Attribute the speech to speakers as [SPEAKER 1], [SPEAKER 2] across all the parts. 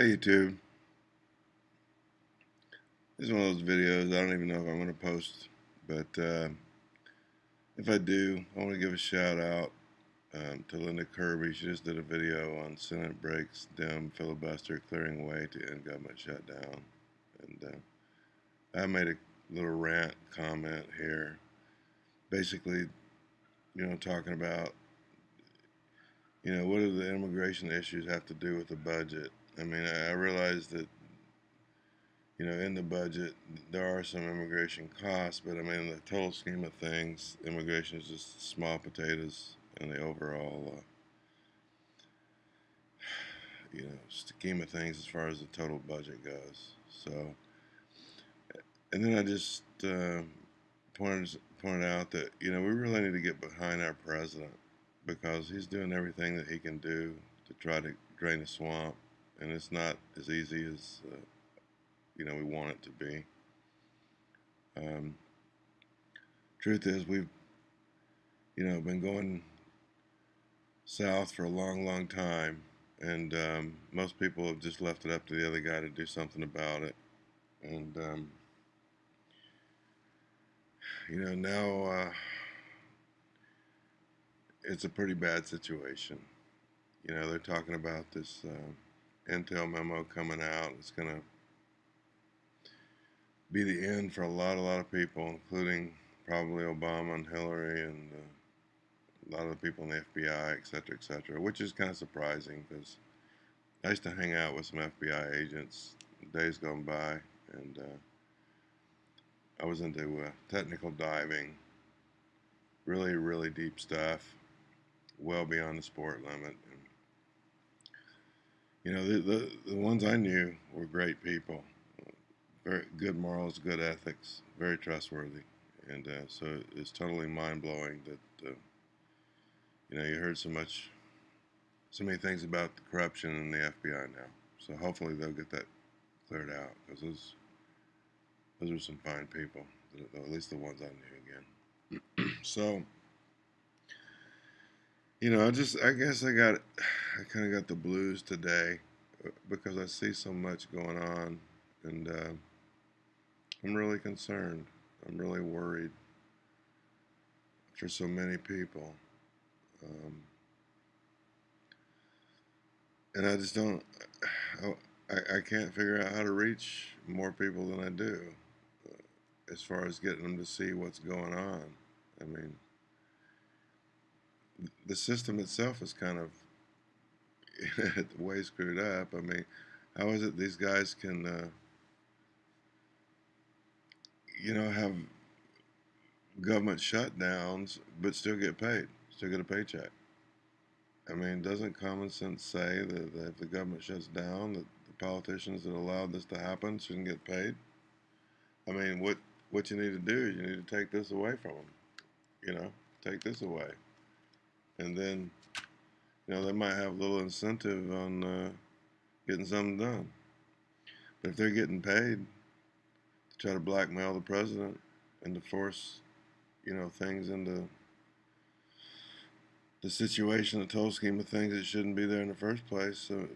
[SPEAKER 1] Hey YouTube. This is one of those videos I don't even know if I'm going to post, but uh, if I do, I want to give a shout out um, to Linda Kirby. She just did a video on Senate breaks down filibuster clearing way to end government shutdown. And uh, I made a little rant comment here, basically, you know, talking about, you know, what do the immigration issues have to do with the budget? I mean, I realize that, you know, in the budget, there are some immigration costs, but I mean, in the total scheme of things, immigration is just small potatoes in the overall, uh, you know, scheme of things as far as the total budget goes. So, and then I just uh, pointed, pointed out that, you know, we really need to get behind our president because he's doing everything that he can do to try to drain the swamp and it's not as easy as uh, you know we want it to be. Um, truth is, we've you know been going south for a long, long time, and um, most people have just left it up to the other guy to do something about it, and um, you know now uh, it's a pretty bad situation. You know they're talking about this. Uh, intel memo coming out. It's going to be the end for a lot, a lot of people, including probably Obama and Hillary and uh, a lot of the people in the FBI, et cetera, et cetera, which is kind of surprising because I used to hang out with some FBI agents days gone by, and uh, I was into uh, technical diving, really, really deep stuff, well beyond the sport limit, you know, the, the, the ones I knew were great people, very good morals, good ethics, very trustworthy. And uh, so it's totally mind blowing that, uh, you know, you heard so much, so many things about the corruption in the FBI now. So hopefully they'll get that cleared out because those, those are some fine people, at least the ones I knew again. so, you know, I just, I guess I got, I kind of got the blues today uh, because I see so much going on, and uh, I'm really concerned. I'm really worried for so many people. Um, and I just don't, I, I can't figure out how to reach more people than I do uh, as far as getting them to see what's going on. I mean, the system itself is kind of way screwed up. I mean, how is it these guys can, uh, you know, have government shutdowns but still get paid, still get a paycheck? I mean, doesn't common sense say that, that if the government shuts down, that the politicians that allowed this to happen shouldn't get paid? I mean, what what you need to do is you need to take this away from them. You know, take this away and then you know they might have a little incentive on uh, getting something done. But if they're getting paid to try to blackmail the president and to force you know things into the situation, the total scheme of things, it shouldn't be there in the first place. So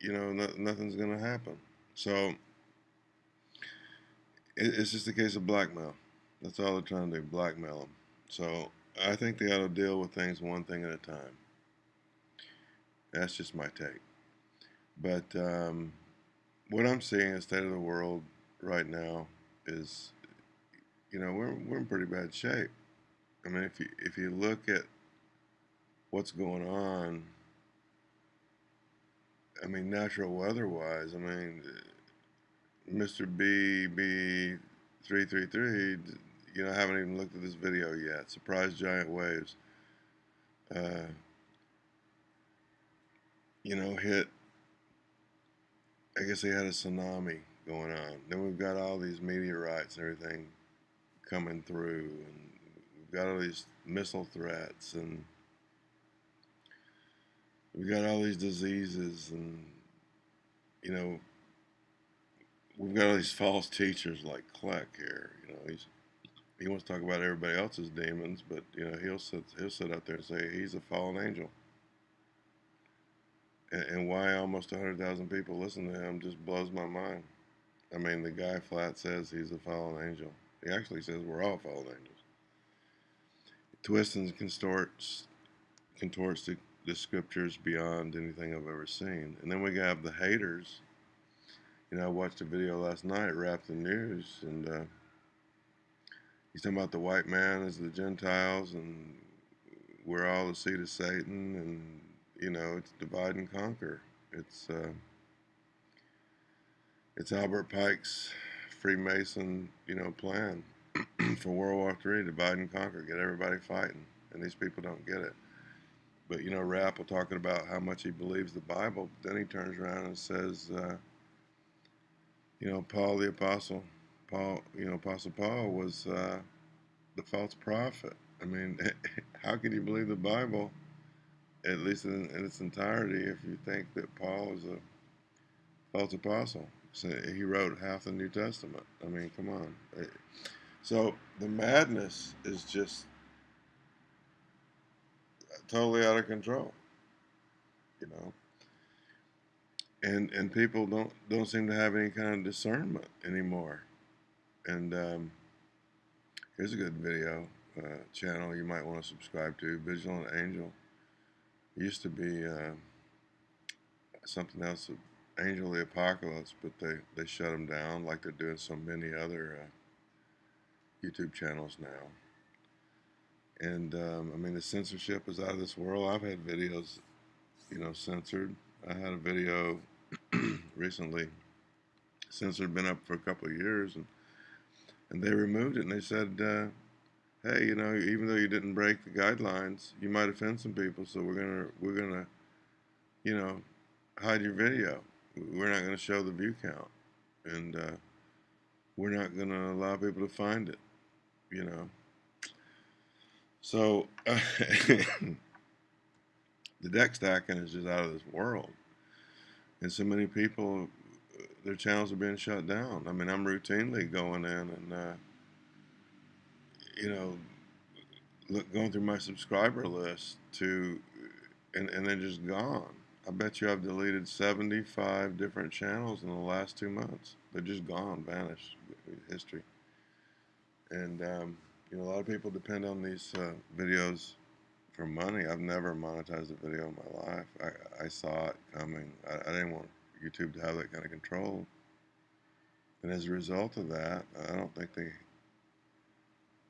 [SPEAKER 1] you know no, nothing's going to happen. So it, it's just a case of blackmail. That's all they're trying to do, blackmail them. So I think they ought to deal with things one thing at a time. That's just my take. But um, what I'm seeing in the state of the world right now is, you know, we're, we're in pretty bad shape. I mean, if you, if you look at what's going on, I mean, natural weather wise, I mean, Mr. BB333 you know, I haven't even looked at this video yet. Surprise giant waves. Uh, you know, hit. I guess they had a tsunami going on. Then we've got all these meteorites and everything coming through, and we've got all these missile threats, and we've got all these diseases, and you know, we've got all these false teachers like Kleck here. You know, he's he wants to talk about everybody else's demons, but you know he'll sit he'll sit out there and say he's a fallen angel, and, and why almost 100,000 people listen to him just blows my mind. I mean, the guy flat says he's a fallen angel. He actually says we're all fallen angels. Twists and contorts, contorts the, the scriptures beyond anything I've ever seen. And then we have the haters. You know, I watched a video last night, Wrap the News, and uh, he's talking about the white man as the Gentiles, and we're all the seed of Satan, and you know, it's divide and conquer. It's uh, it's Albert Pike's Freemason, you know, plan for World War III: divide and conquer, get everybody fighting, and these people don't get it. But you know, Rapp will talking about how much he believes the Bible. But then he turns around and says, uh, you know, Paul the apostle, Paul, you know, Apostle Paul was uh, the false prophet. I mean, how can you believe the Bible, at least in, in its entirety, if you think that Paul is a false apostle? So he wrote half the New Testament. I mean, come on. So the madness is just totally out of control, you know. And and people don't don't seem to have any kind of discernment anymore. And um, here's a good video uh, channel you might want to subscribe to. Vigilant Angel it used to be uh, something else. Angel of the Apocalypse, but they, they shut them down like they're doing so many other uh, YouTube channels now. And um, I mean, the censorship is out of this world. I've had videos, you know, censored. I had a video recently censored, been up for a couple of years, and and they removed it. And they said, uh, hey, you know, even though you didn't break the guidelines, you might offend some people. So we're gonna we're gonna, you know, hide your video we're not to show the view count, and uh, we're not to allow people to find it, you know. So uh, the deck stacking is just out of this world, and so many people, their channels are being shut down. I mean, I'm routinely going in and, uh, you know, look, going through my subscriber list to, and, and they're just gone I bet you I've deleted 75 different channels in the last two months. They're just gone, vanished, history. And, um, you know, a lot of people depend on these uh, videos for money. I've never monetized a video in my life. I, I saw it coming. I, I didn't want YouTube to have that kind of control. And as a result of that, I don't think they,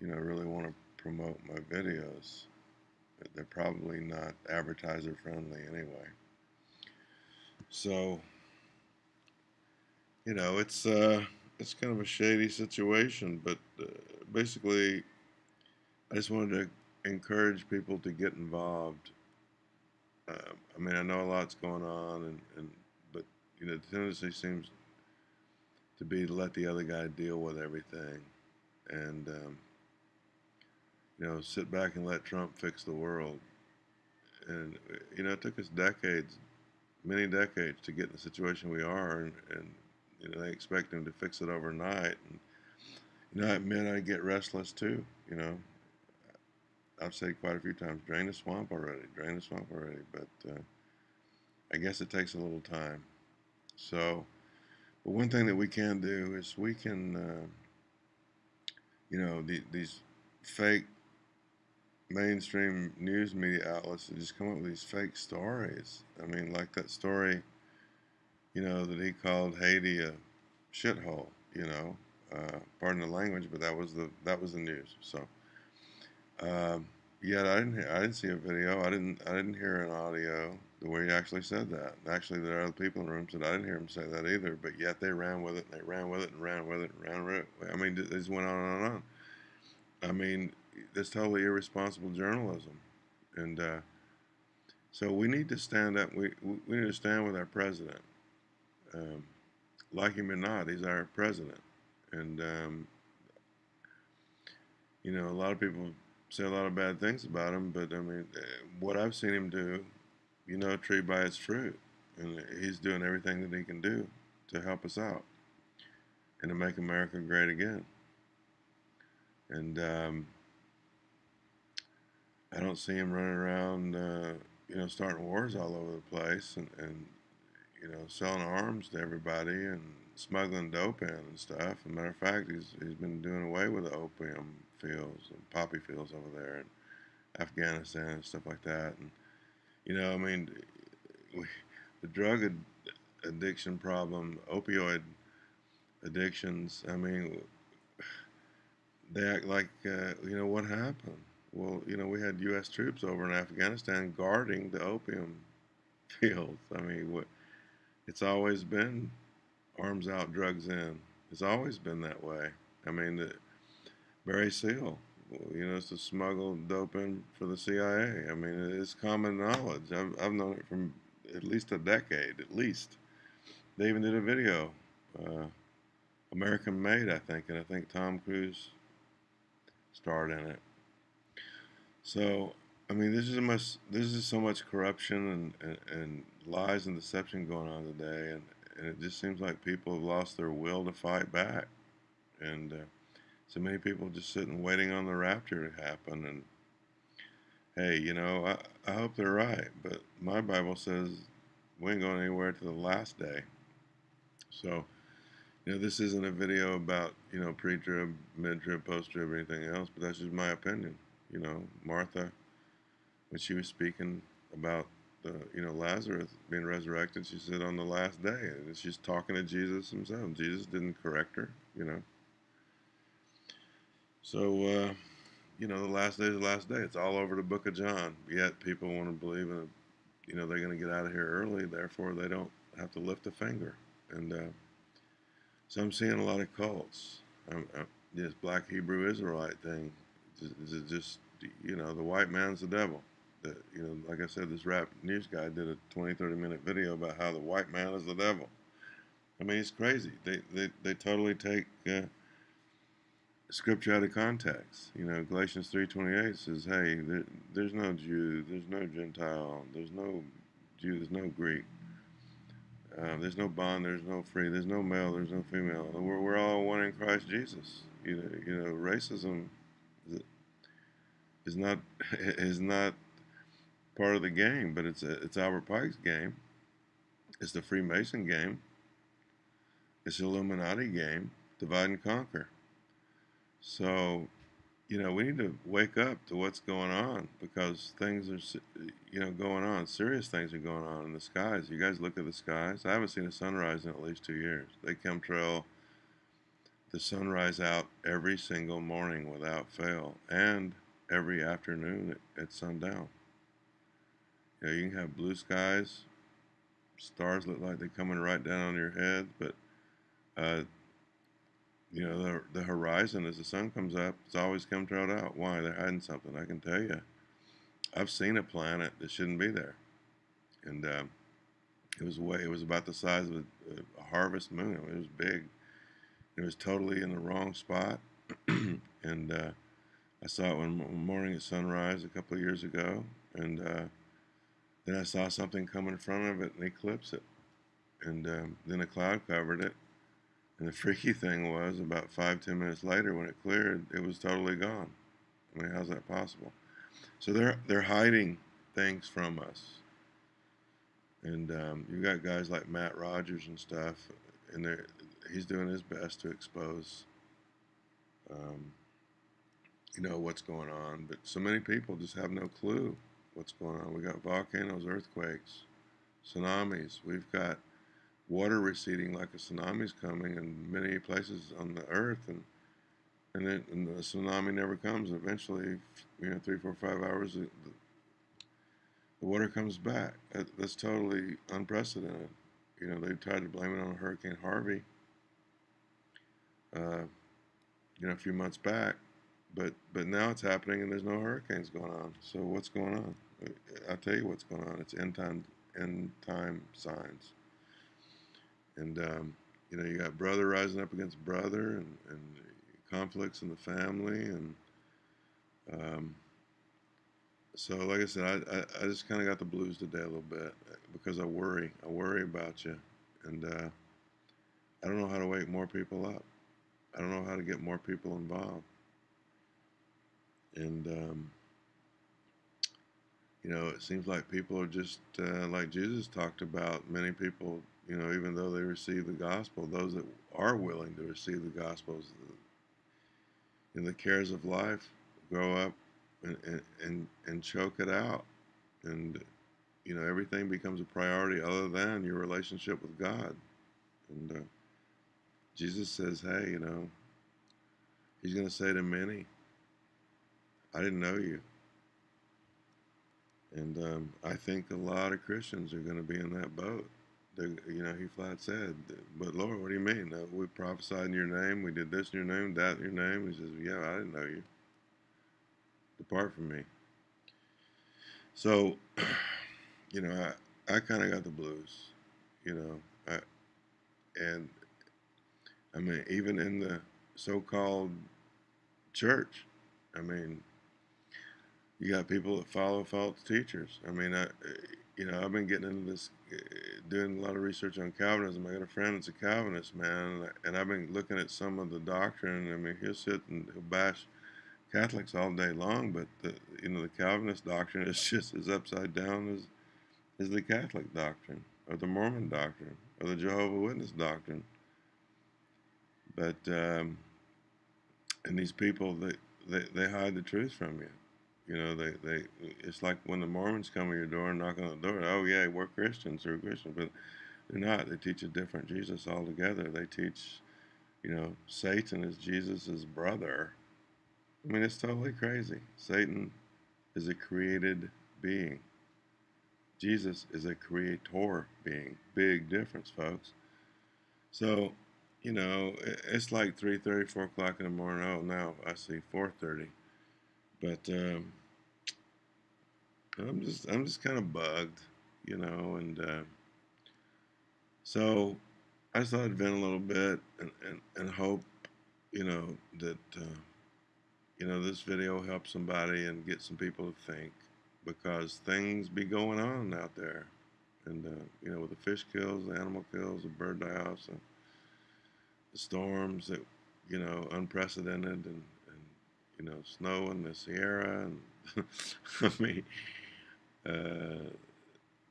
[SPEAKER 1] you know, really want to promote my videos. They're probably not advertiser friendly anyway. So, you know, it's uh, it's kind of a shady situation, but uh, basically, I just wanted to encourage people to get involved. Uh, I mean, I know a lot's going on, and, and you know, the tendency seems to be to let the other guy deal with everything, and um, you know, sit back and let Trump fix the world. And you know, it took us decades many decades to get in the situation we are, and, and you know they expect him to fix it overnight. And you know, I admit I get restless too. You know, I've said quite a few times, drain the swamp already, drain the swamp already. But uh, I guess it takes a little time. So, but one thing that we can do is we can, uh, you know, the, these fake mainstream news media outlets that just come up with these fake stories. I mean, like that story, you know, that he called Haiti a shithole. You know, uh, pardon the language, but that was the that was the news. So, um, yet I didn't I didn't see a video. I didn't I didn't hear an audio the way he actually said that. Actually, there are other people in the room said I didn't hear him say that either. But yet they ran with it and they ran with it and ran with it and ran with it. I mean, it just went on and on. I mean, that's totally irresponsible journalism, and uh, so we need to stand up. We we need to stand with our president, um, like him or not. He's our president, and um, you know a lot of people say a lot of bad things about him, but I mean, uh, what I've seen him do, you know, a tree by its fruit, and he's doing everything that he can do to help us out and to make America great again. And um, I don't see him running around, uh, you know, starting wars all over the place and, and you know, selling arms to everybody and smuggling dope in and stuff. As a matter of fact, he's, he's been doing away with the opium fields and poppy fields over there in Afghanistan and stuff like that. And, you know, I mean, we, the drug ad- addiction problem, opioid addictions, I mean, they act like, uh, you know, what happened? Well, you know, we had U.S. troops over in Afghanistan guarding the opium fields. I mean, what, it's always been arms out, drugs in. It's always been that way. I mean, the, Barry Seal, you know, it's to smuggle dope in for the CIA. I mean, it's common knowledge. I've, I've known it from at least a decade, at least. They even did a video, uh, American Made, I think, and I think Tom Cruise starred in it. So, I mean, this is a much, this is so much corruption and, and, and lies and deception going on today, and, and it just seems like people have lost their will to fight back, and uh, so many people just sitting waiting on the rapture to happen. And hey, you know, I, I hope they're right, but my Bible says we ain't going anywhere to the last day. So, you know, this isn't a video about you know pre-trib, mid-trib, post-trib, or anything else, but that's just my opinion. You know, Martha, when she was speaking about the you know Lazarus being resurrected, she said on the last day, and she's talking to Jesus himself. Jesus didn't correct her, you know. So uh, you know, the last day is the last day. It's all over the Book of John. Yet people want to believe in, you know, they're going to get out of here early, therefore they don't have to lift a finger. And uh, so I'm seeing a lot of cults. I'm, I'm, this Black Hebrew Israelite thing is just, you know, the white man's the devil that you know, like I said, this rap news guy did a 20, 30 minute video about how the white man is the devil. I mean, it's crazy. They they, they totally take uh, scripture out of context. You know, Galatians three twenty eight says, "Hey, there, there's no Jew, there's no Gentile, there's no Jew, there's no Greek." Uh, there's no bond, there's no free, there's no male, there's no female. We're, we're all one in Christ Jesus. You know, you know, racism is not is not part of the game, but it's a, it's Albert Pike's game. It's the Freemason game. It's the Illuminati game. Divide and conquer. So, you know, we need to wake up to what's going on because things are, you know, going on. Serious things are going on in the skies. You guys look at the skies. I haven't seen a sunrise in at least two years. They chemtrail the sunrise out every single morning without fail and every afternoon at, at sundown. You know, you can have blue skies, stars look like they're coming right down on your head, but uh, you know the the horizon as the sun comes up, it's always chemtrailed out. Why? They're hiding something. I can tell you. I've seen a planet that shouldn't be there, and um, it was way. It was about the size of a, a harvest moon. It was big. It was totally in the wrong spot, and uh, I saw it one morning at sunrise a couple of years ago, and uh, then I saw something come in front of it and eclipse it. And um, then a cloud covered it. And the freaky thing was, about five, ten minutes later, when it cleared, it was totally gone. I mean, how's that possible? So they're they're hiding things from us. And um, you got guys like Matt Rogers and stuff, and he's doing his best to expose, um, you know, what's going on. But so many people just have no clue what's going on. We got volcanoes, earthquakes, tsunamis. We've got water receding like a tsunami's coming in many places on the earth, and and, it, and the tsunami never comes. Eventually, you know, three, four, five hours, the, the water comes back. That's totally unprecedented. You know, they tried to blame it on Hurricane Harvey. Uh, you know, a few months back, but but now it's happening, and there's no hurricanes going on. So what's going on? I'll tell you what's going on. It's end time, end time signs. And, um, you know, you got brother rising up against brother and, and conflicts in the family. And um, so, like I said, I, I, I just kind of got the blues today a little bit because I worry. I worry about you. And uh, I don't know how to wake more people up. I don't know how to get more people involved. And, um, you know, it seems like people are just uh, like Jesus talked about. Many people, you know, even though they receive the gospel, those that are willing to receive the gospels in the cares of life, grow up and, and, and, choke it out. And, you know, everything becomes a priority other than your relationship with God. And uh, Jesus says, hey, you know, he's going to say to many, I didn't know you. And um, I think a lot of Christians are going to be in that boat. They're, you know, he flat said, "But Lord, what do you mean? Uh, we prophesied in your name. We did this in your name, that in your name." He says, "Yeah, I didn't know you. Depart from me." So, you know, I, I kind of got the blues. You know, I, and I mean, even in the so-called church, I mean, you got people that follow false teachers. I mean, I, you know, I've been getting into this, doing a lot of research on Calvinism. I got a friend that's a Calvinist, man, and I've been looking at some of the doctrine. I mean, he'll sit and he'll bash Catholics all day long, but the, you know, the Calvinist doctrine is just as upside down as, as the Catholic doctrine, or the Mormon doctrine, or the Jehovah Witness doctrine. But um, and these people, they, they they hide the truth from you. You know, they, they it's like when the Mormons come to your door and knock on the door. Oh yeah, we're Christians, we're Christians, but they're not. They teach a different Jesus altogether. They teach, you know, Satan is Jesus's brother. I mean, it's totally crazy. Satan is a created being. Jesus is a creator being. Big difference, folks. So, you know, it's like 3.30, 4 o'clock in the morning. Oh, now I see 4.30. But um, I'm just I'm just kind of bugged, you know, and uh, so I just thought I'd vent a little bit and, and, and hope, you know, that uh, you know this video helps somebody and get some people to think because things be going on out there, and uh, you know with the fish kills, the animal kills, the bird die-offs, and the storms that you know unprecedented, and, and you know snow in the Sierra, and I mean uh,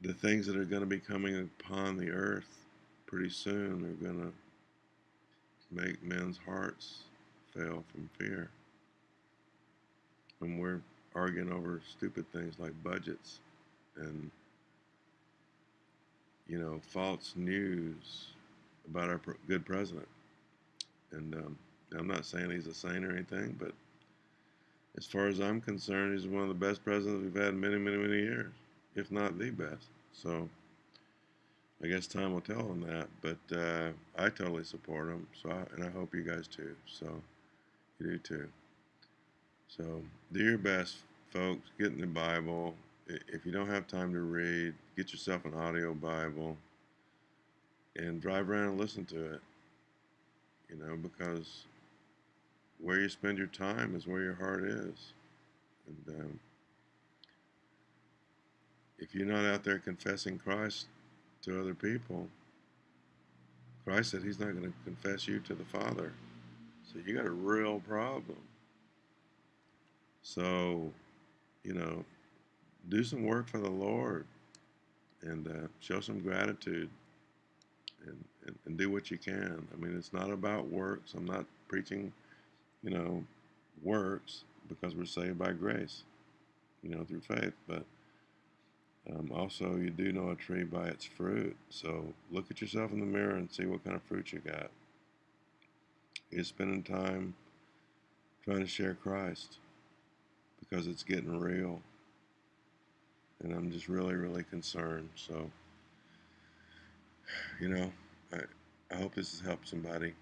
[SPEAKER 1] the things that are going to be coming upon the earth pretty soon are going to make men's hearts fail from fear. And we're arguing over stupid things like budgets and, you know, false news about our good president. And um, I'm not saying he's a saint or anything, but as far as I'm concerned, he's one of the best presidents we've had in many, many, many years, if not the best. So I guess time will tell on that. But uh, I totally support him. So I, and I hope you guys too. So you do too. So do your best, folks. Get in the Bible. If you don't have time to read, get yourself an audio Bible and drive around and listen to it. You know, because where you spend your time is where your heart is. And um, if you're not out there confessing Christ to other people, Christ said he's not going to confess you to the Father. So you got a real problem. So, you know, do some work for the Lord and uh, show some gratitude and, and, and do what you can. I mean, it's not about works. I'm not preaching you know, works because we're saved by grace, you know, through faith. But um, also, you do know a tree by its fruit. So look at yourself in the mirror and see what kind of fruit you got. You're spending time trying to share Christ because it's getting real. And I'm just really, really concerned. So, you know, I, I hope this has helped somebody.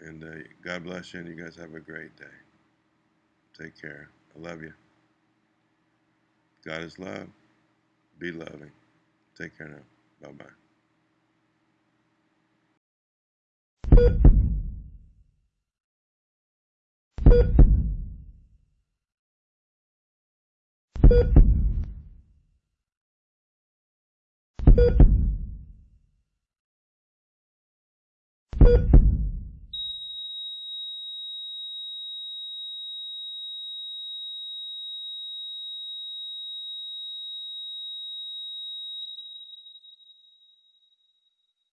[SPEAKER 1] And uh, God bless you, and you guys have a great day. Take care. I love you. God is love. Be loving. Take care now. Bye bye.